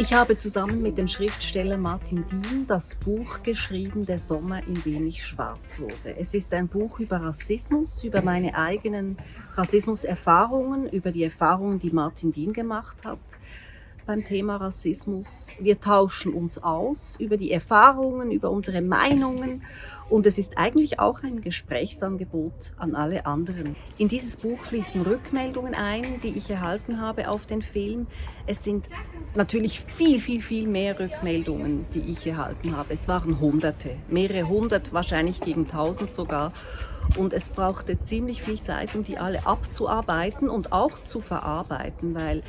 Ich habe zusammen mit dem Schriftsteller Martin Dien das Buch geschrieben, Der Sommer, in dem ich schwarz wurde. Es ist ein Buch über Rassismus, über meine eigenen Rassismuserfahrungen, über die Erfahrungen, die Martin Dien gemacht hat beim Thema Rassismus. Wir tauschen uns aus über die Erfahrungen, über unsere Meinungen und es ist eigentlich auch ein Gesprächsangebot an alle anderen. In dieses Buch fließen Rückmeldungen ein, die ich erhalten habe auf den Film. Es sind natürlich viel, viel, viel mehr Rückmeldungen, die ich erhalten habe. Es waren Hunderte, mehrere hundert, wahrscheinlich gegen tausend sogar. Und es brauchte ziemlich viel Zeit, um die alle abzuarbeiten und auch zu verarbeiten, weil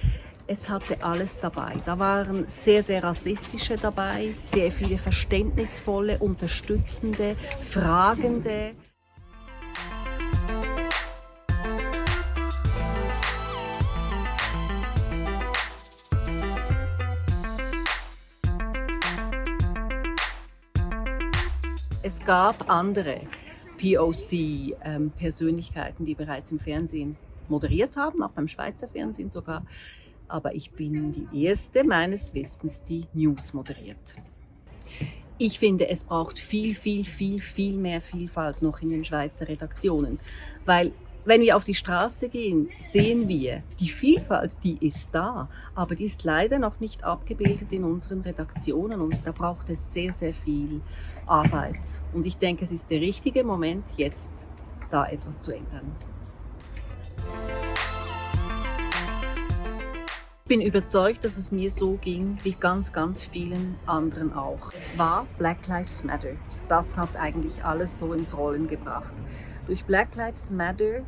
es hatte alles dabei. Da waren sehr, sehr rassistische dabei, sehr viele verständnisvolle, unterstützende, fragende. Es gab andere POC-Persönlichkeiten, ähm, die bereits im Fernsehen moderiert haben, auch beim Schweizer Fernsehen sogar aber ich bin die erste meines Wissens, die News moderiert. Ich finde, es braucht viel, viel, viel, viel mehr Vielfalt noch in den Schweizer Redaktionen, weil wenn wir auf die Straße gehen, sehen wir, die Vielfalt, die ist da, aber die ist leider noch nicht abgebildet in unseren Redaktionen und da braucht es sehr, sehr viel Arbeit. Und ich denke, es ist der richtige Moment, jetzt da etwas zu ändern. Bin überzeugt, dass es mir so ging wie ganz, ganz vielen anderen auch. Es war Black Lives Matter. Das hat eigentlich alles so ins Rollen gebracht. Durch Black Lives Matter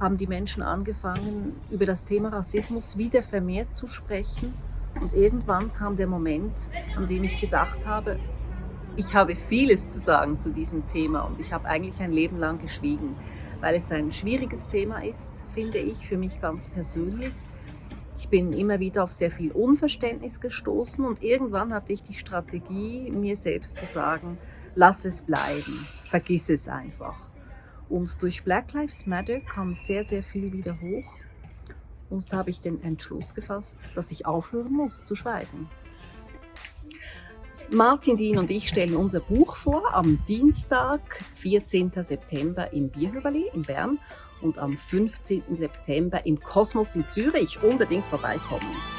haben die Menschen angefangen, über das Thema Rassismus wieder vermehrt zu sprechen. Und irgendwann kam der Moment, an dem ich gedacht habe, ich habe vieles zu sagen zu diesem Thema und ich habe eigentlich ein Leben lang geschwiegen, weil es ein schwieriges Thema ist, finde ich, für mich ganz persönlich. Ich bin immer wieder auf sehr viel Unverständnis gestoßen und irgendwann hatte ich die Strategie, mir selbst zu sagen, lass es bleiben, vergiss es einfach. Und durch Black Lives Matter kam sehr, sehr viel wieder hoch. Und da habe ich den Entschluss gefasst, dass ich aufhören muss zu schweigen. Martin Dien und ich stellen unser Buch vor am Dienstag, 14. September im Bierhöberli in Bern und am 15. September im Kosmos in Zürich unbedingt vorbeikommen.